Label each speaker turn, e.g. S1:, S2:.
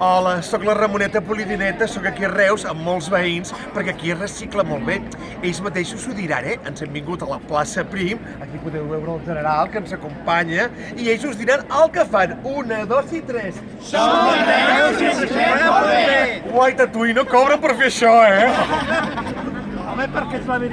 S1: Hola, sóc la Ramoneta Polidineta, sóc aquí a Reus amb molts veïns, perquè aquí es recicla molt bé. Ells mateixos ho diran, eh? Ens hem vingut a la plaça Prim, aquí podeu veure el general que ens acompanya, i ells us diran el que fan. Una, dos i tres.
S2: Som de Reus i reciclem molt bé!
S1: Guaita, tu i no cobra per fer això, eh?
S3: Home, perquè és la veritat.